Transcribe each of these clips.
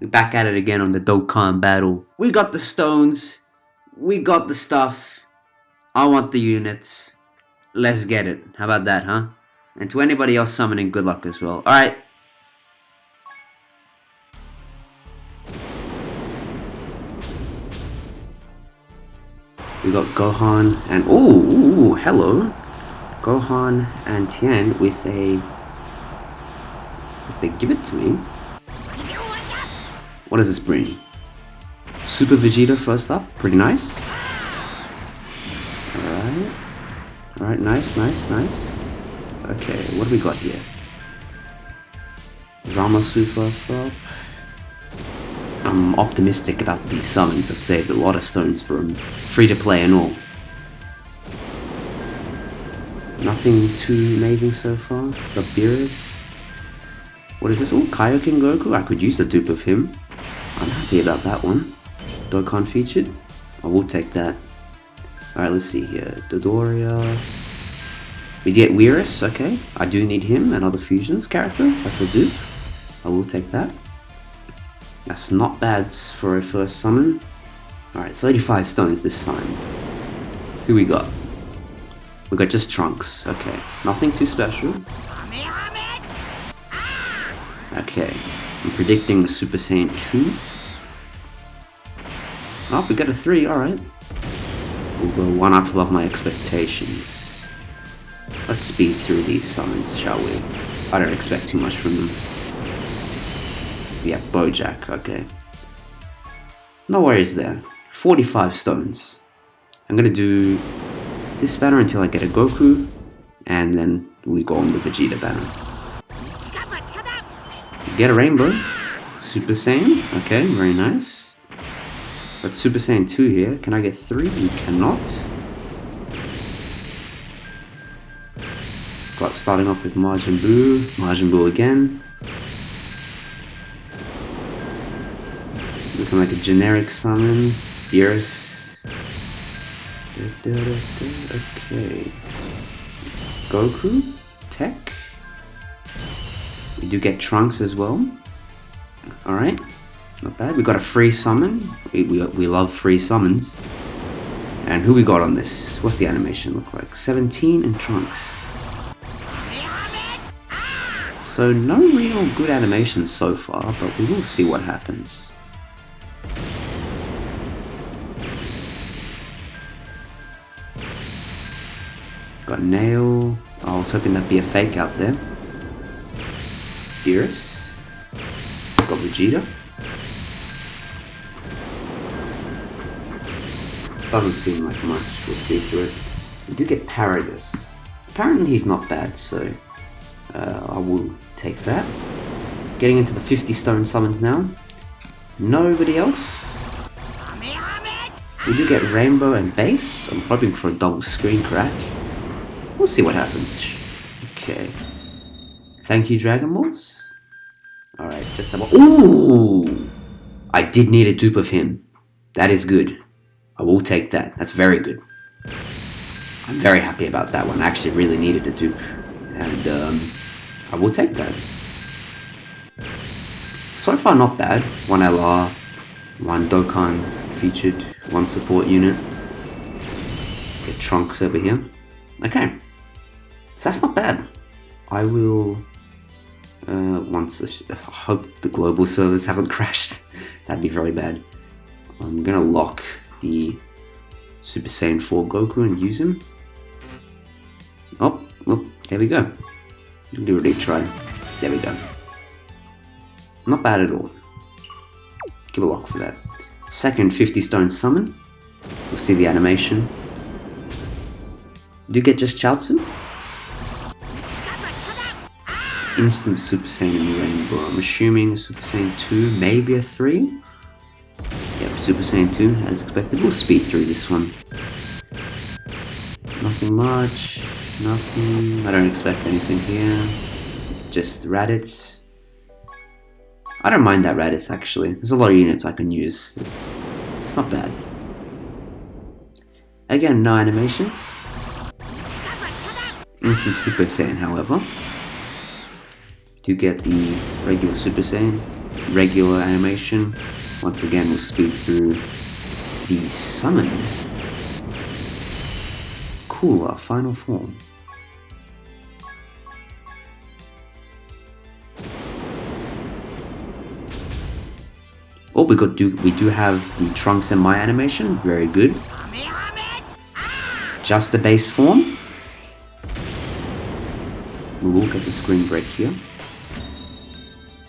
Back at it again on the Dokkan battle. We got the stones. We got the stuff. I want the units. Let's get it. How about that, huh? And to anybody else summoning, good luck as well. Alright. We got Gohan and... Oh, hello. Gohan and Tien with a... If they give it to me... What does this bring? Super Vegeta first up, pretty nice. Alright. Alright, nice, nice, nice. Okay, what do we got here? Zamasu first up. I'm optimistic about these summons. I've saved a lot of stones for them. Free to play and all. Nothing too amazing so far. Beerus. What is this? Oh, Kaioken Goku. I could use a dupe of him. I'm happy about that one. Dokkan featured. I will take that. Alright, let's see here. Dodoria. We get Weirus, okay. I do need him and other fusions character. Yes, I do. I will take that. That's not bad for a first summon. Alright, 35 stones this time. Who we got? We got just Trunks. Okay, nothing too special. Ah! Okay, I'm predicting the Super Saiyan 2. Oh, we got a 3, alright. We'll go one up above my expectations. Let's speed through these summons, shall we? I don't expect too much from them. Yeah, Bojack, okay. No worries there. 45 stones. I'm gonna do this banner until I get a Goku, and then we go on the Vegeta banner. Get a Rainbow. Super Saiyan, okay, very nice. But Super Saiyan 2 here. Can I get 3? You cannot. Got starting off with Majin Buu. Majin Buu again. Looking like a generic summon. Beerus. Okay. Goku. Tech. We do get Trunks as well. Alright. Not bad. We got a free summon. We, we, we love free summons. And who we got on this? What's the animation look like? 17 and Trunks. So no real good animations so far, but we will see what happens. Got Nail. I was hoping that'd be a fake out there. Beerus. Got Vegeta. Doesn't seem like much, we'll see through it. We do get Paragus. Apparently he's not bad, so uh, I will take that. Getting into the 50 stone summons now. Nobody else. We do get Rainbow and Base. I'm hoping for a double screen crack. We'll see what happens. Okay. Thank you, Dragon Balls. Alright, just about. Ooh! I did need a dupe of him. That is good. I will take that. That's very good. I'm very happy about that one. I actually really needed a dupe. And um, I will take that. So far not bad. One LR, one Dokkan featured, one support unit. Get Trunks over here. Okay. So that's not bad. I will uh, once I hope the global servers haven't crashed. That'd be very bad. I'm gonna lock the Super Saiyan 4 Goku and use him. Oh, well, there we go. Do a retry. There we go. Not bad at all. Give a lock for that. Second 50 stone summon. We'll see the animation. Do you get just Chaozu? Instant Super Saiyan Rainbow. I'm assuming a Super Saiyan 2, maybe a 3? Yep, Super Saiyan 2, as expected. We'll speed through this one. Nothing much. Nothing. I don't expect anything here. Just Raditz. I don't mind that Raditz actually. There's a lot of units I can use. It's not bad. Again, no animation. Instant Super Saiyan, however. Do get the regular Super Saiyan. regular animation. Once again, we'll speed through the summon. Cooler final form. Oh, we got do we do have the Trunks and my animation. Very good. Just the base form. We will get the screen break here.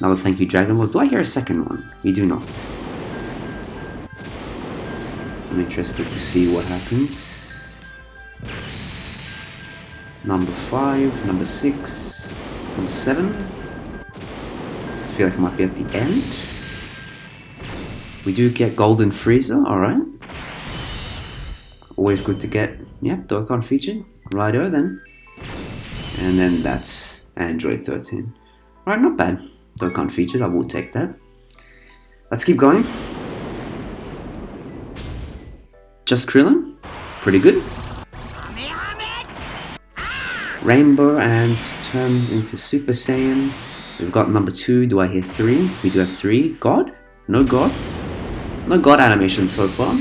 Another thank you, Dragon Balls. Do I hear a second one? We do not. I'm interested to see what happens. Number 5, number 6, number 7. I feel like I might be at the end. We do get Golden Frieza, alright. Always good to get, yeah, Dokkan featured. Righto then. And then that's Android 13. Right, not bad. Dokkan featured, I will take that. Let's keep going. Just Krillin, pretty good. Rainbow and turns into Super Saiyan. We've got number two. Do I hear three? We do have three. God? No God? No God animation so far.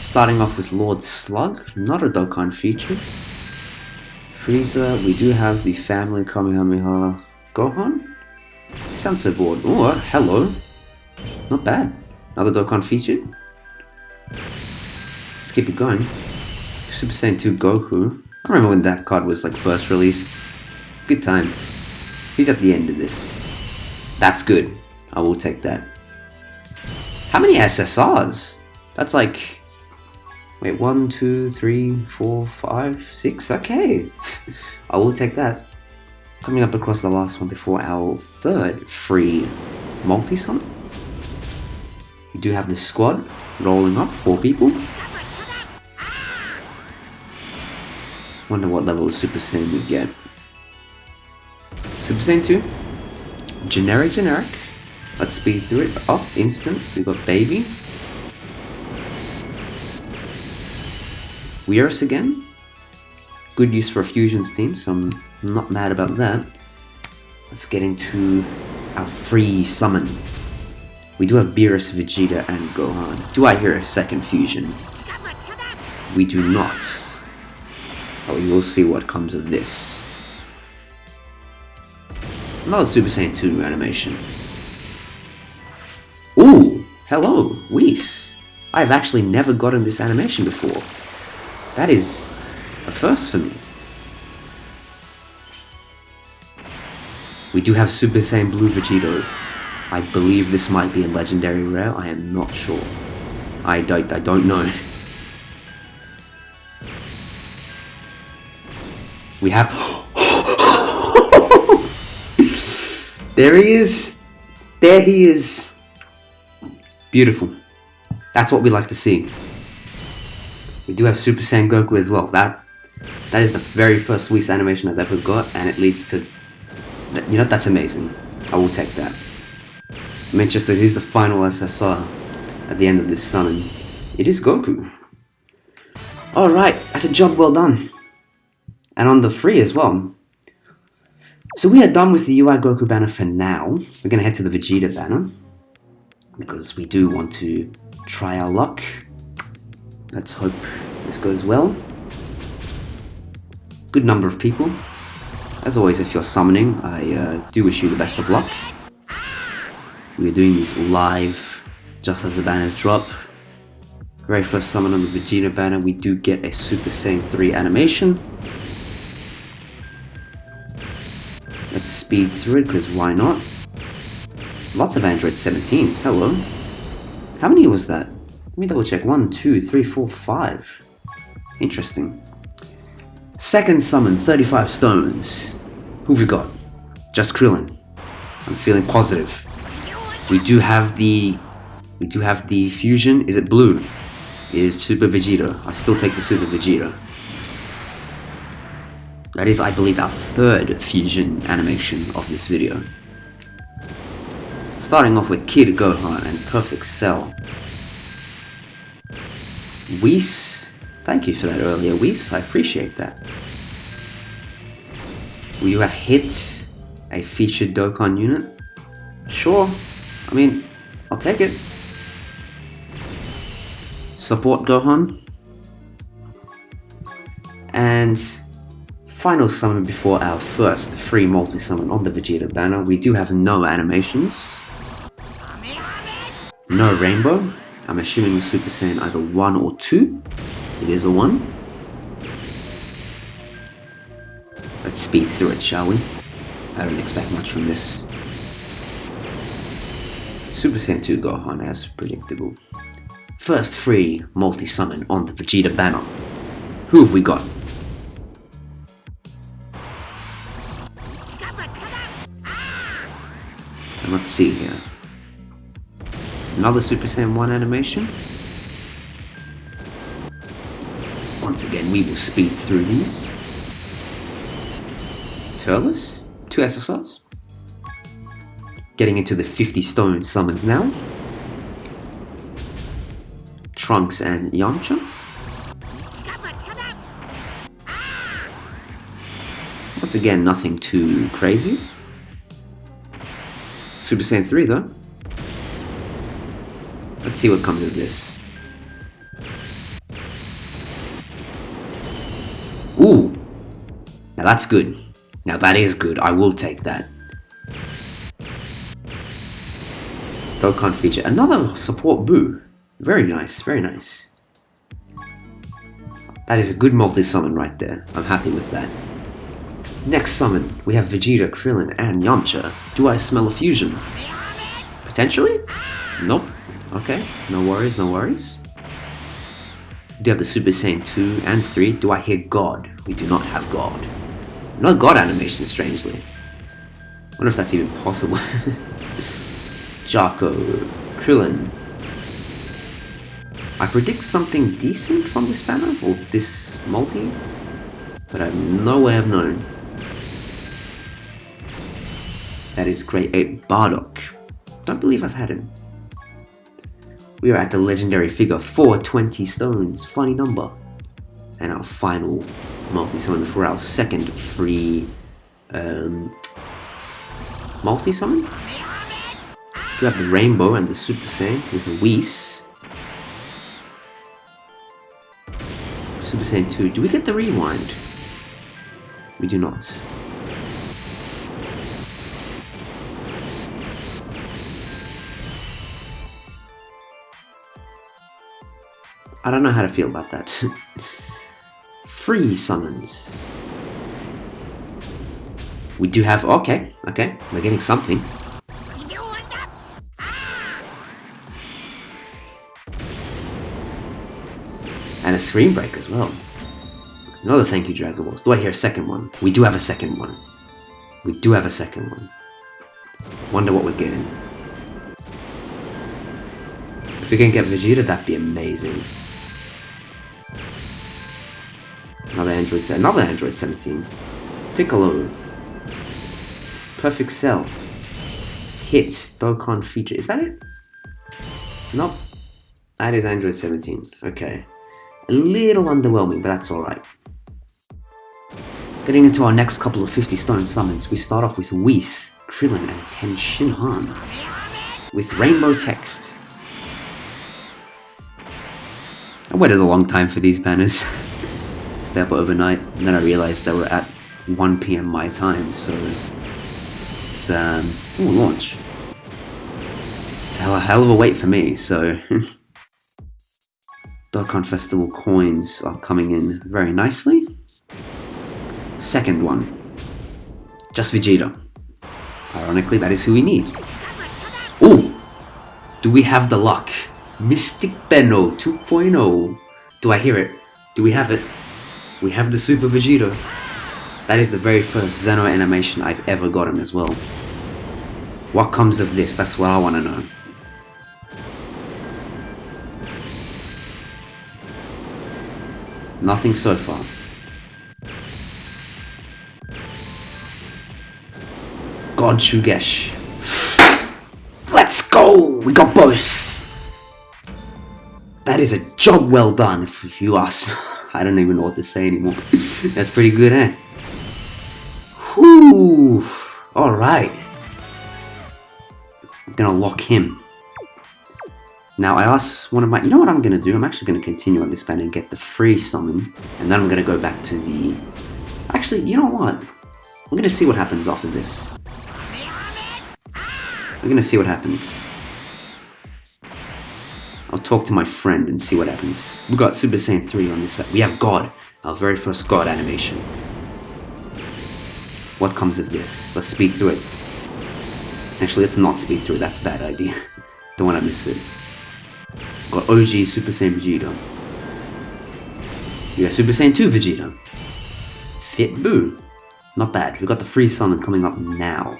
Starting off with Lord Slug, not a Dokkan feature. Frieza, we do have the family Kamehameha Gohan. I sound so bored. Oh, uh, hello. Not bad. Another Dokkan feature. Let's keep it going. Super Saiyan 2 Goku. I remember when that card was like first released. Good times. He's at the end of this. That's good. I will take that. How many SSRs? That's like Wait, one, two, three, four, five, six. Okay, I will take that. Coming up across the last one before our third free multi-summon. We do have the squad rolling up, four people. Wonder what level of Super Saiyan we get. Super Saiyan 2. Generic, generic. Let's speed through it. Up, instant. We got Baby. Weirus again. Good use for a fusions team, so Not mad about that. Let's get into our free summon. We do have Beerus, Vegeta, and Gohan. Do I hear a second fusion? We do not. But we will see what comes of this. Another Super Saiyan 2 animation. Ooh! Hello, Whis. I've actually never gotten this animation before. That is a first for me. We do have Super Saiyan Blue Vegito. I believe this might be a legendary rare, I am not sure. I don't, I don't know. We have... there he is! There he is! Beautiful. That's what we like to see. We do have Super Saiyan Goku as well. That that is the very first Whis animation I've ever got, and it leads to you know that's amazing. I will take that. I'm interested. Who's the final SSR at the end of this summon? It is Goku. All right, that's a job well done, and on the free as well. So we are done with the UI Goku banner for now. We're gonna head to the Vegeta banner because we do want to try our luck Let's hope this goes well. Good number of people. As always, if you're summoning, I uh, do wish you the best of luck. We're doing these live, just as the banners drop. Very first summon on the Vegeta banner, we do get a Super Saiyan 3 animation. Let's speed through it, because why not? Lots of Android 17s, hello. How many was that? Let me double check. One, two, three, four, five. Interesting. Second summon, 35 stones. Who've we got? Just Krillin. I'm feeling positive. We do have the... We do have the fusion. Is it blue? It is Super Vegeta. I still take the Super Vegeta. That is, I believe, our third fusion animation of this video. Starting off with Kid Gohan and Perfect Cell. Whis, thank you for that earlier, Whis. I appreciate that. Will you have hit a featured Dokkan unit. Sure. I mean, I'll take it. Support Gohan. And final summon before our first free multi-summon on the Vegeta banner. We do have no animations. No rainbow. I'm assuming Super Saiyan either 1 or 2. It is a 1. Let's speed through it, shall we? I don't expect much from this. Super Saiyan 2 Gohan as predictable. First free multi-summon on the Vegeta banner. Who have we got? And let's see here. Another Super Saiyan 1 animation. Once again, we will speed through these. Turles, two SSRs. Getting into the 50 stone summons now. Trunks and Yamcha. Once again, nothing too crazy. Super Saiyan 3 though. Let's see what comes of this. Ooh! Now that's good. Now that is good. I will take that. Dokkan feature. Another support Boo. Very nice, very nice. That is a good multi-summon right there. I'm happy with that. Next summon, we have Vegeta, Krillin, and Yamcha. Do I smell a fusion? Potentially? Nope. Okay, no worries, no worries. Do you have the Super Saiyan 2 and 3? Do I hear God? We do not have God. No God animation, strangely. wonder if that's even possible. Jaco, Krillin. I predict something decent from this banner, or this multi, but I have no way of knowing. That is Great Ape Bardock. Don't believe I've had him. We are at the legendary figure 420 stones, funny number. And our final multi-summon for our second free um, multi-summon. We have the Rainbow and the Super Saiyan with the Whis. Super Saiyan 2. Do we get the rewind? We do not. I don't know how to feel about that. Free summons. We do have... Okay, okay. We're getting something. And a screen break as well. Another thank you, Dragon Balls. Do I hear a second one? We do have a second one. We do have a second one. Wonder what we're getting. If we can get Vegeta, that'd be amazing. Another Android, another Android 17. Piccolo. Perfect Cell. Hit. Dokkan feature. Is that it? Nope. That is Android 17. Okay. A little underwhelming, but that's alright. Getting into our next couple of 50 stone summons, we start off with Whis, Krillin, and Ten Shinhan. With rainbow text. I waited a long time for these banners. stay up overnight, and then I realized they were at 1 p.m. my time, so it's um, ooh, launch. It's a hell of a wait for me, so Dokkan Festival coins are coming in very nicely. Second one, just Vegeta. Ironically, that is who we need. Ooh! Do we have the luck? Mystic Benno 2.0. Do I hear it? Do we have it? We have the Super Vegeta. That is the very first Zeno animation I've ever gotten as well. What comes of this? That's what I want to know. Nothing so far. God Shugesh. Let's go! We got both! That is a job well done, if you ask I don't even know what to say anymore. That's pretty good, eh? Whew. Alright. I'm gonna lock him. Now I asked one of my, you know what I'm gonna do? I'm actually gonna continue on this band and get the free summon, and then I'm gonna go back to the, actually, you know what? We're gonna see what happens after this. We're gonna see what happens. I'll talk to my friend and see what happens. We got Super Saiyan 3 on this. Map. We have God, our very first God animation. What comes of this? Let's speed through it. Actually, let's not speed through it. That's a bad idea. Don't want to miss it. Got OG Super Saiyan Vegeta. We got Super Saiyan 2 Vegeta. Fit Boo. Not bad. We got the free summon coming up now.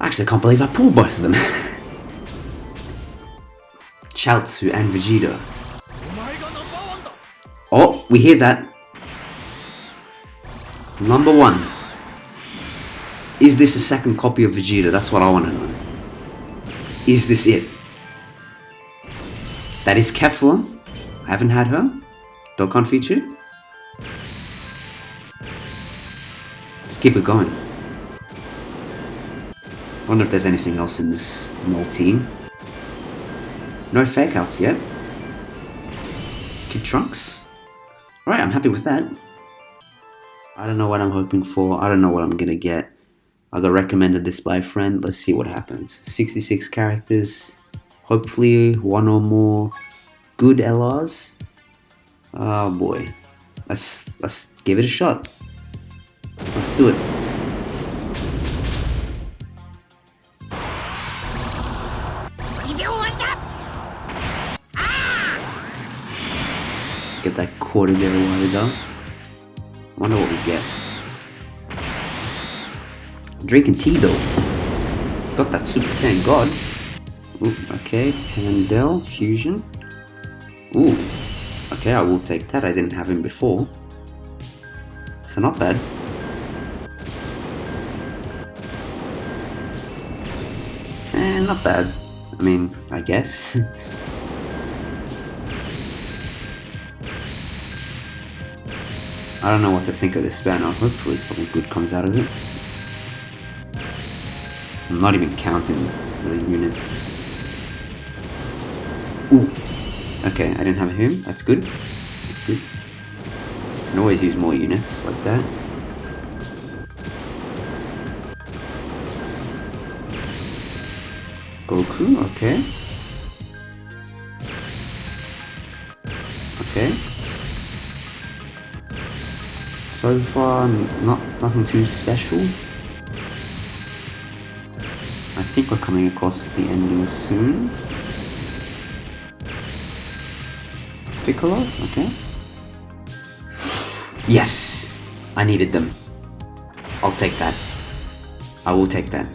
Actually, I can't believe I pulled both of them. Chaozu and Vegeta. Oh, we hear that. Number one. Is this a second copy of Vegeta? That's what I want to know. Is this it? That is Kefla. I haven't had her. Dokkan. Let's keep it going. Wonder if there's anything else in this multi. No fake outs yet. Kid Trunks. Alright, I'm happy with that. I don't know what I'm hoping for. I don't know what I'm gonna get. I got recommended this by a friend. Let's see what happens. 66 characters. Hopefully one or more good LRs. Oh boy. Let's let's give it a shot. Let's do it. Get that quarter there a while ago. Wonder what we get. Drinking tea though. Got that Super Saiyan God. Ooh, okay, Handel Fusion. Ooh, okay, I will take that. I didn't have him before. So not bad. Eh, not bad. I mean, I guess. I don't know what to think of this banner. Hopefully something good comes out of it. I'm not even counting the units. Ooh. Okay, I didn't have him. That's good. That's good. I can always use more units like that. Goku. Okay. So far, not nothing too special. I think we're coming across the ending soon. Piccolo, okay. Yes! I needed them. I'll take that. I will take that.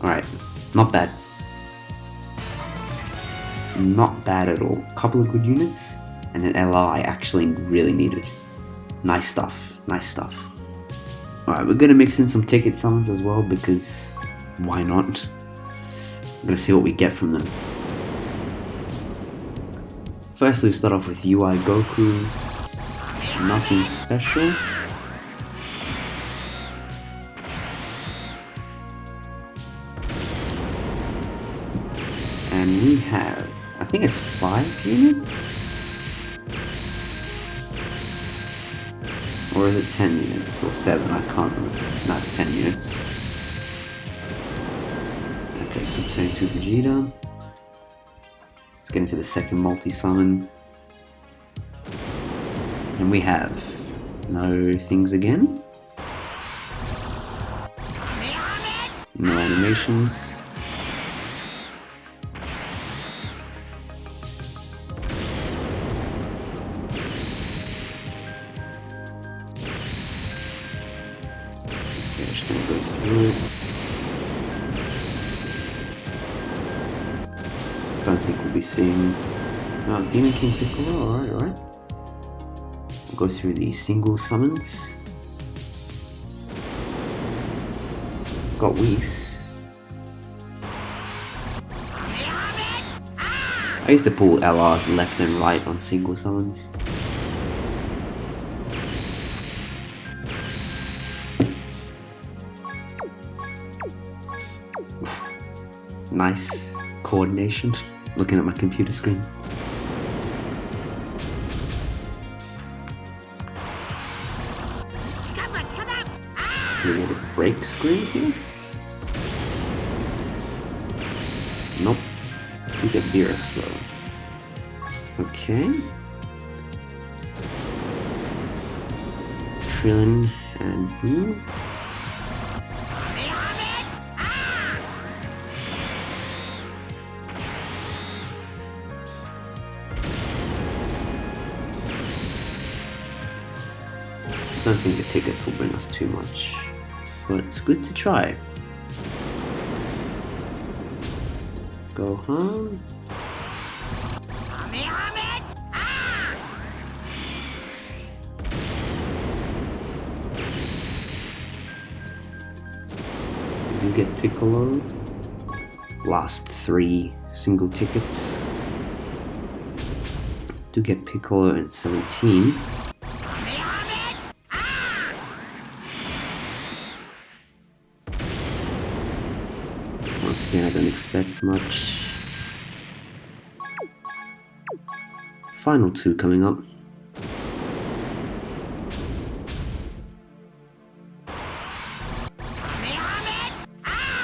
Alright, not bad. Not bad at all. Couple of good units, and an LR I actually really needed. Nice stuff, nice stuff. Alright, we're gonna mix in some ticket summons as well because why not? I'm gonna see what we get from them. Firstly, we start off with UI Goku. Nothing special. And we have, I think it's five units? Or is it 10 units? Or 7? I can't remember. No, 10 units. Okay, Super Saiyan 2 Vegeta. Let's get into the second multi-summon. And we have no things again. No animations. Demon King Piccolo, oh, alright, alright. We'll go through the single summons. Got Whis. I used to pull LRs left and right on single summons. Nice coordination. Looking at my computer screen. A break screen here? Nope. We get Beerus though. Okay. Krillin and who? don't think the tickets will bring us too much, but it's good to try. Go home. Ah! You get Piccolo. Last three single tickets. Do get Piccolo and 17. Don't expect much. Final two coming up.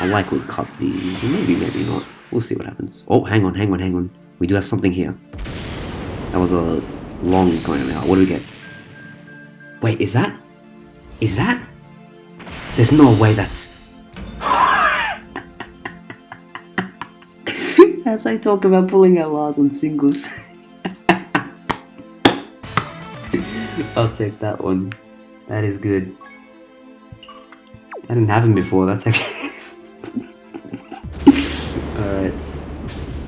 I'll likely cut these, maybe, maybe not. We'll see what happens. Oh, hang on, hang on, hang on. We do have something here. That was a long going out. What do we get? Wait, is that? Is that? There's no way that's... As I talk about pulling out LRs on singles. I'll take that one. That is good. I didn't have him before, that's actually... Alright.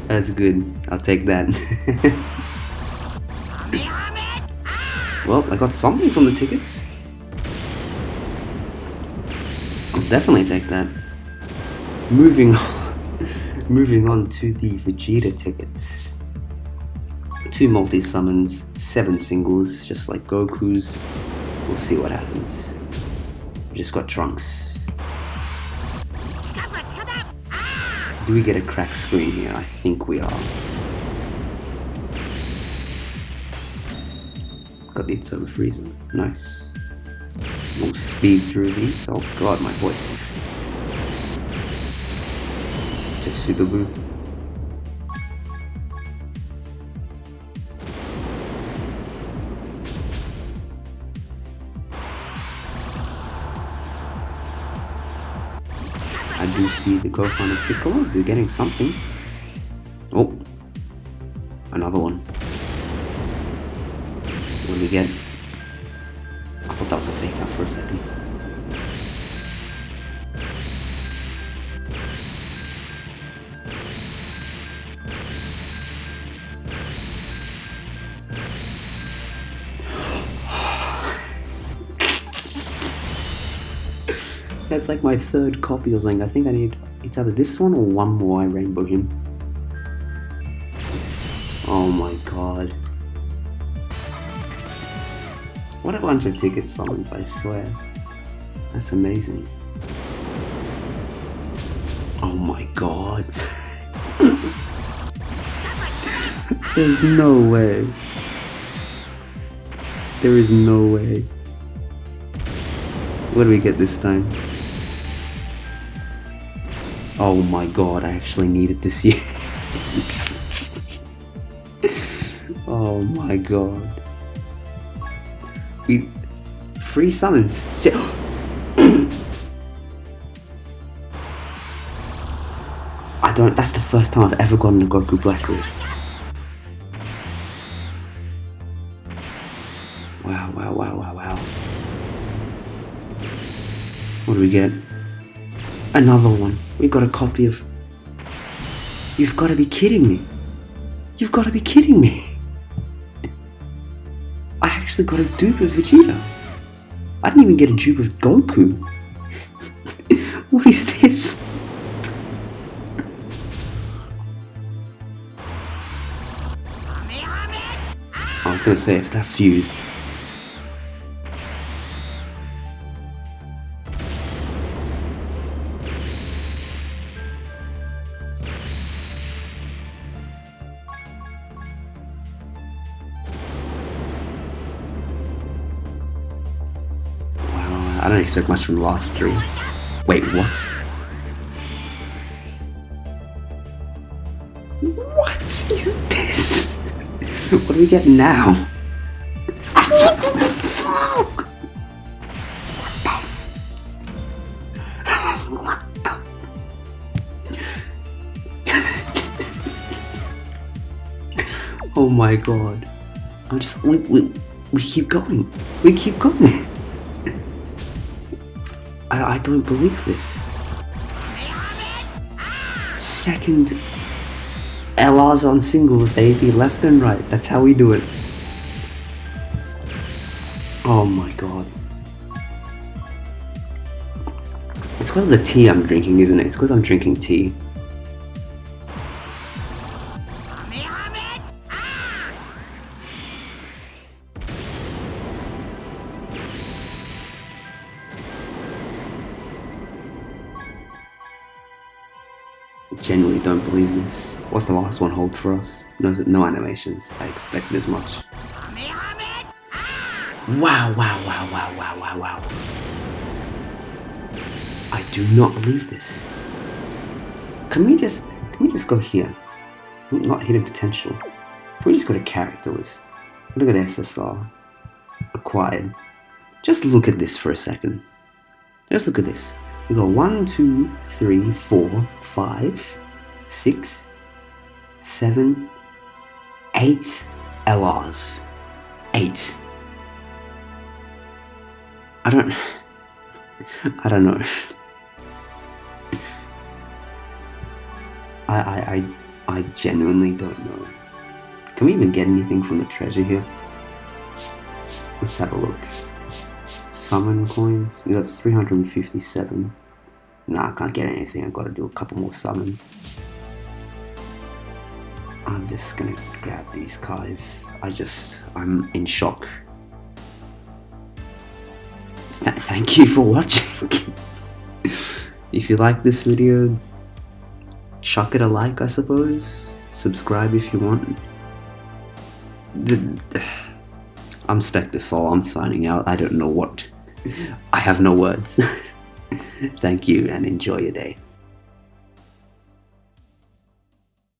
That's good. I'll take that. well, I got something from the tickets. I'll definitely take that. Moving on. Moving on to the Vegeta tickets. Two multi-summons, seven singles, just like Goku's. We'll see what happens. Just got Trunks. Do we get a crack screen here? I think we are. Got the Atoma Frieza. Nice. We'll speed through these. Oh god, my voice. Super Buu. I do see the Gohan and Piccolo. We're getting something. Oh, another one. What do we get? I thought that was a fake out for a second. That's like my third copy or something. I think I need it's either this one or one more I rainbow him. Oh my god. What a bunch of ticket summons, I swear. That's amazing. Oh my god. There's no way. There is no way. What do we get this time? Oh my god, I actually need it this year. oh my god. We, free summons. I don't, that's the first time I've ever gotten a Goku Black Rift. Wow, wow, wow, wow, wow. What do we get? Another one. We got a copy of... You've got to be kidding me. You've got to be kidding me. I actually got a dupe of Vegeta. I didn't even get a dupe of Goku. what is this? I was gonna say if that fused. Don't expect much from the last three. Wait, what? What is this? what do we get now? What the fuck? What the What the- Oh my god. I just we, we, we keep going. We keep going. I, I don't believe this. Second LRs on singles, baby, left and right. That's how we do it. Oh my god. It's because of the tea I'm drinking, isn't it? It's because I'm drinking tea. Genuinely don't believe this. What's the last one hold for us? No, no animations. I expected as much. Wow, wow, wow, wow, wow, wow, wow. I do not believe this. Can we just, can we just go here? Not hidden potential. Can we just go to character list? Look at SSR. Acquired. Just look at this for a second. Just look at this. We got one, two, three, four, five, six, seven, eight LRs. Eight. I don't. I don't know. I, I, I, I genuinely don't know. Can we even get anything from the treasure here? Let's have a look. Summon coins. We got 357. Nah, I can't get anything. I've got to do a couple more summons. I'm just gonna grab these guys. I just, I'm in shock. Th- thank you for watching. if you like this video, chuck it a like, I suppose. Subscribe if you want. The, I'm Spectre Soul. I'm signing out. I don't know what. I have no words. Thank you and enjoy your day.